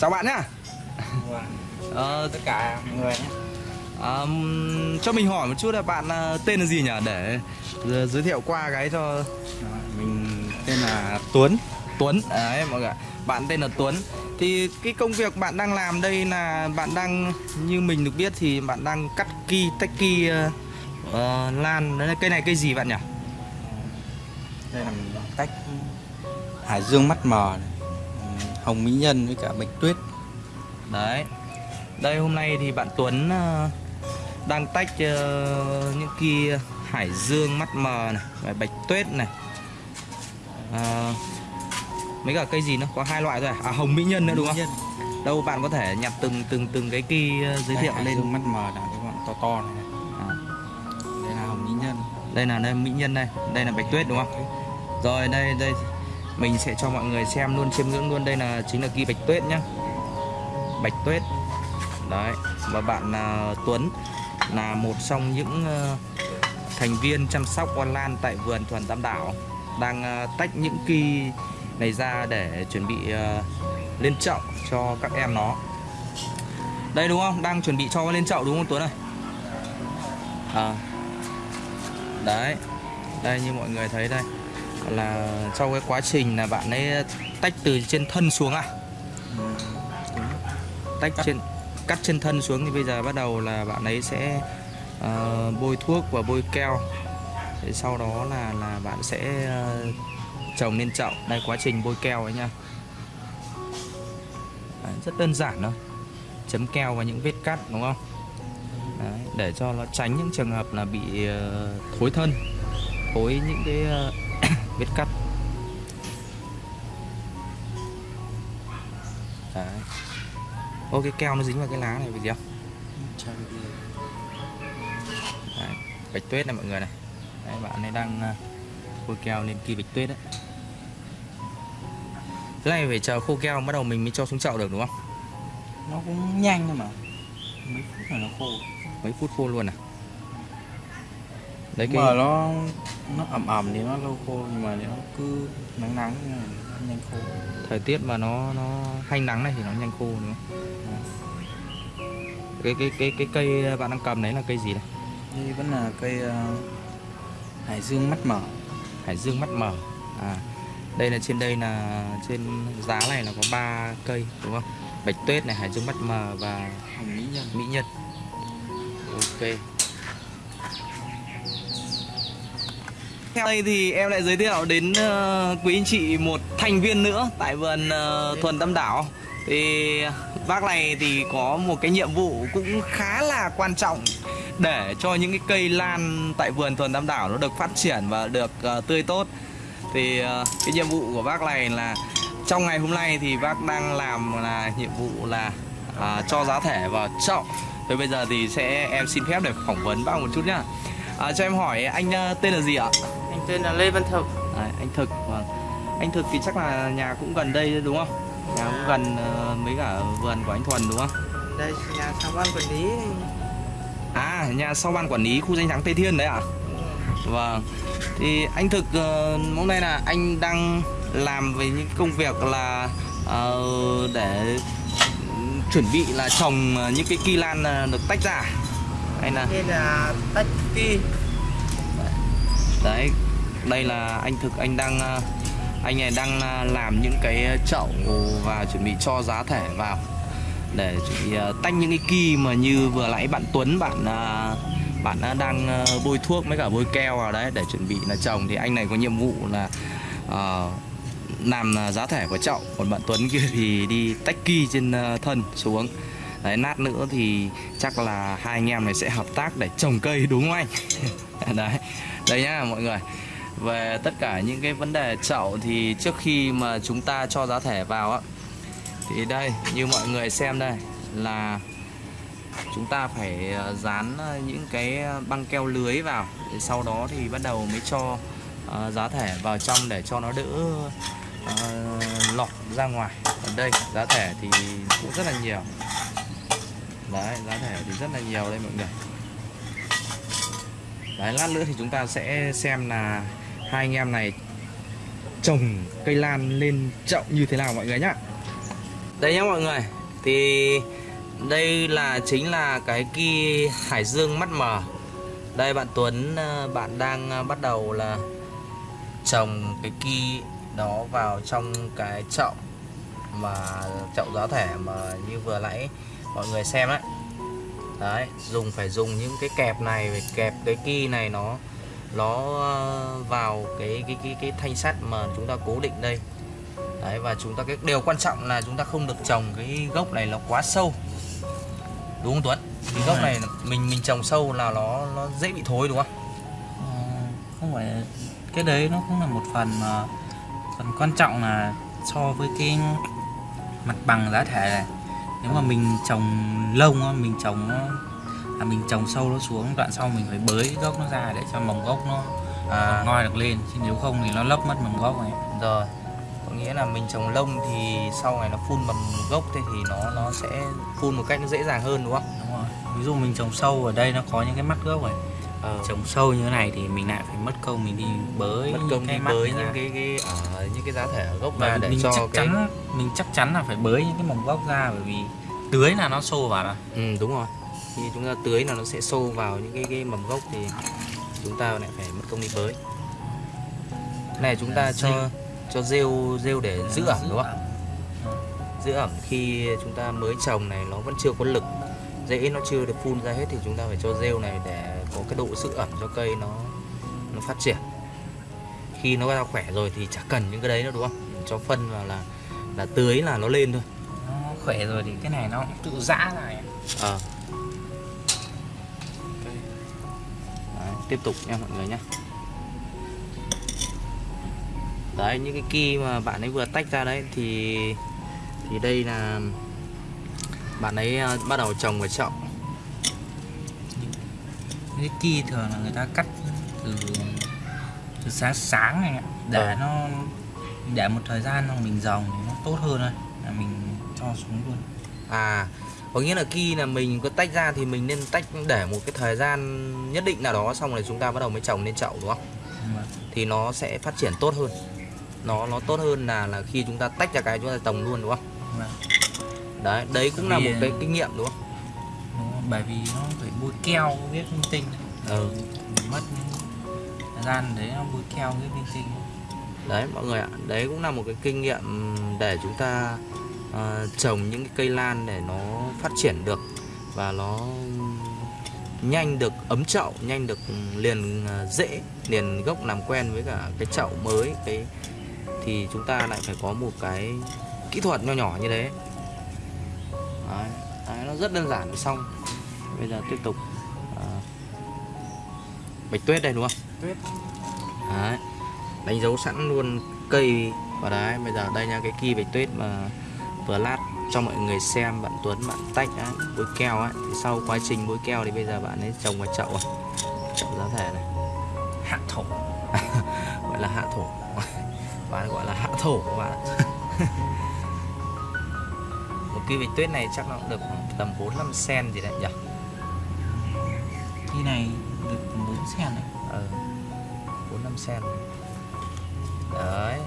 chào bạn nhá. Ờ, tất cả mọi người nhé. À, cho mình hỏi một chút là bạn à, tên là gì nhỉ? Để giới thiệu qua cái cho mình tên là Tuấn. Tuấn. Đấy mọi người bạn tên là Tuấn. Thì cái công việc bạn đang làm đây là bạn đang như mình được biết thì bạn đang cắt ki tách ki ờ, ờ, lan. Đấy là cây này cây gì bạn nhỉ? Đây là mình tách hải dương mắt mờ này. Hồng mỹ nhân với cả bạch tuyết. Đấy. Đây hôm nay thì bạn Tuấn ờ, đang tách ờ, những ki hải dương mắt mờ này và bạch tuyết này. Ờ, mấy cả cây gì nữa? Có hai loại thôi à, à hồng mỹ nhân nữa đúng không? Đâu bạn có thể nhặt từng từng từng cái ki ờ, giới thiệu lên. Mắt mờ là cái bọn to to này, này. À, đây là hồng mỹ nhân. Đây là đây mỹ nhân đây. Đây là bạch tuyết đúng không? Rồi đây đây mình sẽ cho mọi người xem luôn chiêm ngưỡng luôn. Đây là chính là ghi bạch tuyết nhá. Bạch tuyết đấy và bạn uh, Tuấn là một trong những uh, thành viên chăm sóc hoa lan tại vườn thuần tam đảo đang uh, tách những kỳ này ra để chuẩn bị uh, lên chậu cho các em nó. Đây đúng không? Đang chuẩn bị cho lên chậu đúng không Tuấn ơi? À, đấy. Đây như mọi người thấy đây là trong cái quá trình là bạn ấy tách từ trên thân xuống à? Tách trên cắt trên thân xuống thì bây giờ bắt đầu là bạn ấy sẽ ờ, bôi thuốc và bôi keo. Thế sau đó là là bạn sẽ ờ, trồng lên chậu. Đây quá trình bôi keo ấy nha. Đấy, rất đơn giản thôi. Chấm keo vào những vết cắt đúng không? Đấy, để cho nó tránh những trường hợp là bị ờ, thối thân thối những cái ờ, vết cắt Đấy. Ô cái keo nó dính vào cái lá này vì gì không? Chào đi. Đấy. Bạch tuyết này mọi người này Đấy, bạn ấy đang ờ, bôi keo lên kỳ bạch tuyết đấy Cái này phải chờ khô keo bắt đầu mình mới cho xuống chậu được đúng không? nó cũng nhanh thôi mà mấy phút là nó khô Mấy phút khô luôn à? Đấy cái mà nó nó ẩm ẩm thì nó lâu khô nhưng mà nếu nó cứ nắng nắng này nó nhanh khô thời tiết mà nó nó hanh nắng này thì nó nhanh khô đúng không? Cái cái cái cái cây bạn đang cầm đấy là cây gì đây? đây vẫn là cây ờ, hải dương mắt mở Hải dương mắt mở. À đây là trên đây là trên giá này là có 3 cây đúng không? Bạch tuyết này, hải dương mắt mờ và mỹ nhân mỹ nhân. Ok. Theo đây thì em lại giới thiệu đến ờ, quý anh chị một thành viên nữa tại vườn ờ, thuần tâm đảo. Thì bác này thì có một cái nhiệm vụ cũng khá là quan trọng để cho những cái cây lan tại vườn thuần tam đảo nó được phát triển và được ờ, tươi tốt. Thì cái nhiệm vụ của bác này là trong ngày hôm nay thì bác đang làm là nhiệm vụ là à, cho giá thể vào chậu. Thế bây giờ thì sẽ em xin phép để phỏng vấn bác một chút nhá. À, cho em hỏi anh tên là gì ạ? Tên là Lê Văn Thực. À, anh thực vâng. Anh thực thì chắc là nhà cũng gần đây đúng không? Nhà cũng gần ờ, mấy cả vườn của anh thuần đúng không? Đây nhà sau ban quản lý. À, nhà sau ban quản lý khu danh thắng Tây Thiên đấy ạ? Vâng. Thì anh thực ờ, hôm nay là anh đang làm về những công việc là ờ, để chuẩn bị là trồng những cái kỳ lan được tách ra. Hay là Đây là tách ki. Đấy, đây là anh thực anh đang à, anh này đang à, làm những cái chậu và chuẩn bị cho giá thể vào. Để tách à, những cái kỳ mà như vừa nãy bạn Tuấn bạn bạn đã đang bôi thuốc với cả bôi keo vào đấy để chuẩn bị là trồng. Thì anh này có nhiệm vụ là uh, làm giá thể của chậu. Còn bạn Tuấn kia thì đi tách kỳ trên thân xuống. Đấy nát nữa thì chắc là hai anh em này sẽ hợp tác để trồng cây đúng không anh? Đấy đây nhá mọi người về tất cả những cái vấn đề chậu thì trước khi mà chúng ta cho giá thể vào á, thì đây, như mọi người xem đây, là chúng ta phải ờ, dán ờ, những cái ờ, băng keo lưới vào sau đó thì bắt đầu mới cho giá thể vào trong để cho nó đỡ lọt ra ngoài. Còn đây, giá thể thì cũng rất là nhiều. Đấy, giá thể thì rất là nhiều đây mọi người. Đấy, lát nữa thì chúng ta sẽ xem là hai anh em này trồng cây lan lên chậu như thế nào mọi người nhá? Đây nhá mọi người, thì đây là, chính là cái kỳ hải dương mắt mờ. Đây bạn Tuấn ờ, bạn đang ờ, bắt đầu là trồng cái kỳ đó vào trong cái chậu mà, chậu giá thể mà như vừa nãy mọi người xem đấy đấy, dùng, phải dùng những cái kẹp này, phải kẹp cái kỳ này nó nó ờ, vào cái cái cái cái thanh sắt mà chúng ta cố định đây. Đấy, và chúng ta cái điều quan trọng là chúng ta không được trồng cái gốc này nó quá sâu. Đúng không Tuấn? Cái Đúng gốc rồi. này mình mình trồng sâu là nó nó dễ bị thối, đúng không? Ờ, không phải, cái đấy nó cũng là một phần mà phần quan trọng là so với cái mặt bằng giá thể này. Nếu mà mình trồng lông mình trồng nó à, mình trồng sâu nó xuống đoạn sau mình phải bới gốc nó ra để cho mầm gốc nó à ngoi được lên. Chứ nếu không thì nó lấp mất mầm gốc này. Rồi có nghĩa là mình trồng lông thì sau này nó phun mầm gốc thế thì nó nó sẽ phun một cách nó dễ dàng hơn đúng không? Đúng rồi. Ví dụ mình trồng sâu ở đây nó có những cái mắt gốc này. Ờ, trồng sâu như thế này thì mình lại phải mất công mình đi bới mất công đi cái mắt bới những cái cái ở những cái giá thể ở gốc và ra để mình cho chắc cái chắn mình chắc chắn là phải bới những cái mầm gốc ra bởi vì tưới là nó xô vào mà. Ừ, đúng rồi khi chúng ta tưới là nó sẽ sâu vào những cái cái mầm gốc thì chúng ta lại phải mất công đi bới. Này chúng ta cho cho rêu rêu để giữ ẩm đúng không giữ ẩm khi chúng ta mới trồng này nó vẫn chưa có lực rễ nó chưa được phun ra hết thì chúng ta phải cho rêu này để có cái độ giữ ẩm cho cây nó nó phát triển. Khi nó ra khỏe rồi thì chả cần những cái đấy nữa đúng không? Cho phân vào là là tưới là nó lên thôi. Nó khỏe rồi thì cái này nó cũng tự giã ra ấy. Tiếp tục nha mọi người nhé đấy những cái kỳ mà bạn ấy vừa tách ra đấy thì thì đây là bạn ấy ờ, bắt đầu trồng vào chậu cái kia thường là người ta cắt từ từ sáng sáng này để Ờ. nó để một thời gian xong mình dòng thì nó tốt hơn thôi. Là mình cho xuống luôn. À có nghĩa là khi là mình có tách ra thì mình nên tách để một cái thời gian nhất định nào đó xong rồi chúng ta bắt đầu mới trồng lên chậu đúng không? Thì nó sẽ phát triển tốt hơn. Nó nó tốt hơn là là khi chúng ta tách ra cái chúng ta trồng luôn đúng không? Đấy đấy cũng là một cái kinh nghiệm đúng không? bởi vì nó phải bôi keo viết linh tinh. Ừ. mình mất thời gian đấy nó bôi keo viết linh tinh. Đấy mọi người ạ đấy cũng là một cái kinh nghiệm để chúng ta ờ, trồng những cái cây lan để nó phát triển được và nó nhanh được ấm chậu nhanh được liền ờ, rễ liền gốc làm quen với cả cái chậu mới cái thì chúng ta lại phải có một cái kỹ thuật nho nhỏ như thế. Đấy, đấy nó rất đơn giản xong. Bây giờ tiếp tục ờ, bạch tuyết đây đúng không? Tuyết. đấy đánh dấu sẵn luôn cây. Vào đấy bây giờ đây nha cái kỳ bạch tuyết mà vừa lát cho mọi người xem bạn Tuấn bạn tách á, bôi keo á. Thì sau quá trình bôi keo thì bây giờ bạn ấy trồng vào chậu à. chậu giá thể này. Hạ thổ. Gọi là hạ thổ. Bạn gọi là hạ thổ các bạn. Một kỳ bạch tuyết này chắc nó cũng được tầm 4 5 cm gì đấy nhỉ? Khi này được 4 sen này ờ 4 5 cm đấy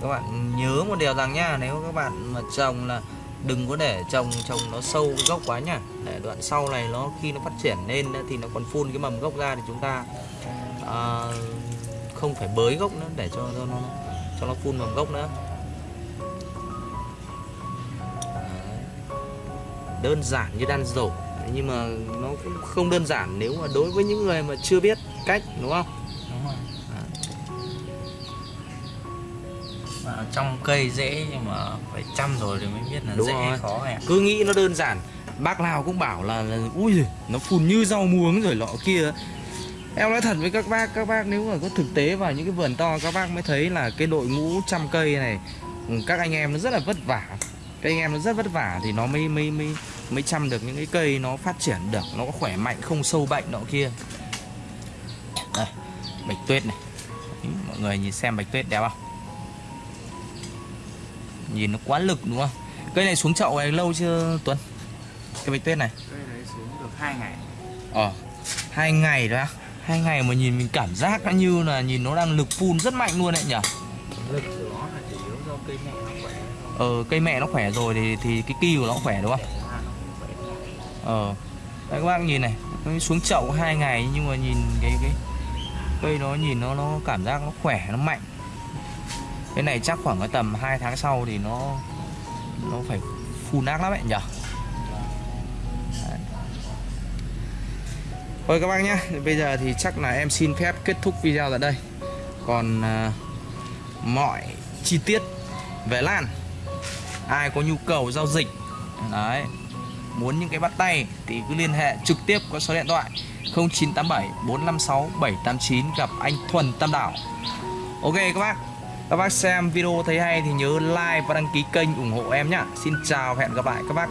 các bạn nhớ một điều rằng nhá nếu các bạn mà trồng là đừng có để trồng trồng nó sâu cái gốc quá nhá. Để đoạn sau này nó khi nó phát triển lên thì nó còn phun cái mầm gốc ra thì chúng ta à, không phải bới gốc nữa để cho, cho nó cho nó phun mầm gốc nữa. Đơn giản như đan rổ. Nhưng mà nó cũng không đơn giản nếu mà đối với những người mà chưa biết cách đúng không? Ở trong cây dễ nhưng mà phải chăm rồi thì mới biết là Đúng dễ rồi. khó này cứ nghĩ nó đơn giản. Bác nào cũng bảo là, là ui giời, nó phun như rau muống rồi lọ kia. Em nói thật với các bác các bác nếu mà có thực tế vào những cái vườn to các bác mới thấy là cái đội ngũ trăm cây này ừ, các anh em nó rất là vất vả. Các anh em nó rất vất vả thì nó mới mới mới mới chăm được những cái cây nó phát triển được nó có khỏe mạnh không sâu bệnh nọ kia. Đây bạch tuyết này. Mọi người nhìn xem bạch tuyết đẹp không nhìn nó quá lực đúng không? Cây này xuống chậu này lâu chưa Tuấn? Cái bạch tuyết này. Cây đấy xuống được hai ngày. Ờ hai ngày đó. Hai ngày mà nhìn mình cảm giác nó như là nhìn nó đang lực phun rất mạnh luôn đấy nhỉ? Lực của nó là chủ yếu do cây mẹ nó khỏe. Ờ cây mẹ nó khỏe rồi thì thì cái kỳ của nó khỏe đúng không? Ờ đấy các bác nhìn này nó xuống chậu hai ngày nhưng mà nhìn cái cái cây nó nhìn nó nó cảm giác nó khỏe nó mạnh cái này chắc khoảng cái tầm 2 tháng sau thì nó nó phải phun nát lắm ấy nhỉ? Thôi các bác nhé Bây giờ thì chắc là em xin phép kết thúc video tại đây. Còn uh, mọi chi tiết về lan Ai có nhu cầu giao dịch Đấy Muốn những cái bắt tay thì cứ liên hệ trực tiếp qua số điện thoại 0987 456 789 gặp anh Thuần Tam Đảo. Ok các bác. Các bác xem video thấy hay thì nhớ like và đăng ký kênh ủng hộ em nhá. Xin chào và hẹn gặp lại các bác.